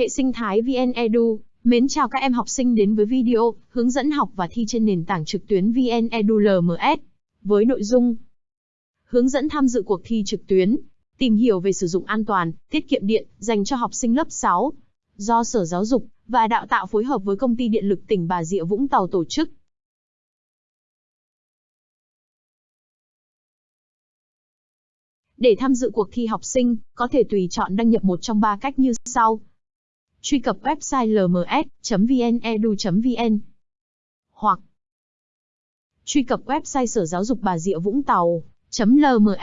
Hệ sinh thái VN Edu, mến chào các em học sinh đến với video hướng dẫn học và thi trên nền tảng trực tuyến VN Edu LMS với nội dung hướng dẫn tham dự cuộc thi trực tuyến, tìm hiểu về sử dụng an toàn, tiết kiệm điện dành cho học sinh lớp 6 do Sở Giáo dục và Đào tạo phối hợp với Công ty Điện lực tỉnh Bà Rịa Vũng Tàu tổ chức. Để tham dự cuộc thi học sinh, có thể tùy chọn đăng nhập một trong ba cách như sau. Truy cập website lms.vnedu.vn hoặc truy cập website Sở Giáo dục Bà Rịa Vũng Tàu lms.vnedu.vn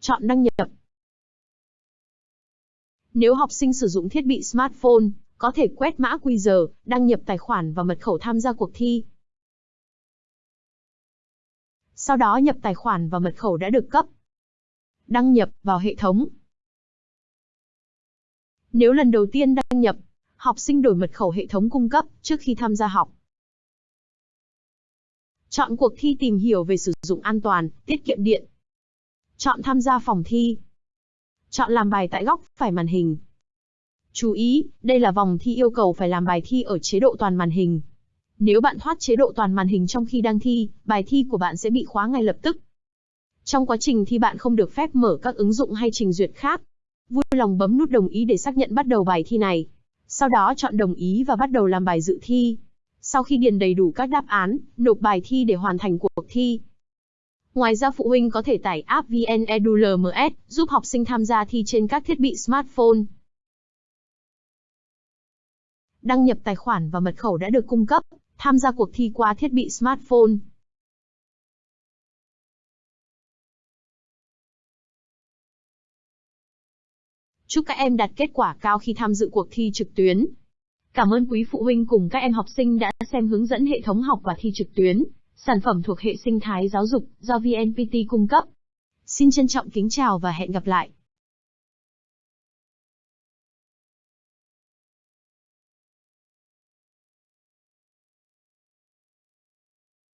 Chọn đăng nhập. Nếu học sinh sử dụng thiết bị smartphone, có thể quét mã QR, đăng nhập tài khoản và mật khẩu tham gia cuộc thi. Sau đó nhập tài khoản và mật khẩu đã được cấp. Đăng nhập vào hệ thống. Nếu lần đầu tiên đăng nhập, học sinh đổi mật khẩu hệ thống cung cấp trước khi tham gia học. Chọn cuộc thi tìm hiểu về sử dụng an toàn, tiết kiệm điện. Chọn tham gia phòng thi. Chọn làm bài tại góc phải màn hình. Chú ý, đây là vòng thi yêu cầu phải làm bài thi ở chế độ toàn màn hình. Nếu bạn thoát chế độ toàn màn hình trong khi đang thi, bài thi của bạn sẽ bị khóa ngay lập tức. Trong quá trình thi bạn không được phép mở các ứng dụng hay trình duyệt khác. Vui lòng bấm nút đồng ý để xác nhận bắt đầu bài thi này. Sau đó chọn đồng ý và bắt đầu làm bài dự thi. Sau khi điền đầy đủ các đáp án, nộp bài thi để hoàn thành cuộc thi. Ngoài ra phụ huynh có thể tải app VN Edu LMS giúp học sinh tham gia thi trên các thiết bị smartphone. Đăng nhập tài khoản và mật khẩu đã được cung cấp, tham gia cuộc thi qua thiết bị smartphone. Chúc các em đạt kết quả cao khi tham dự cuộc thi trực tuyến. Cảm ơn quý phụ huynh cùng các em học sinh đã xem hướng dẫn hệ thống học và thi trực tuyến, sản phẩm thuộc hệ sinh thái giáo dục do VNPT cung cấp. Xin trân trọng kính chào và hẹn gặp lại.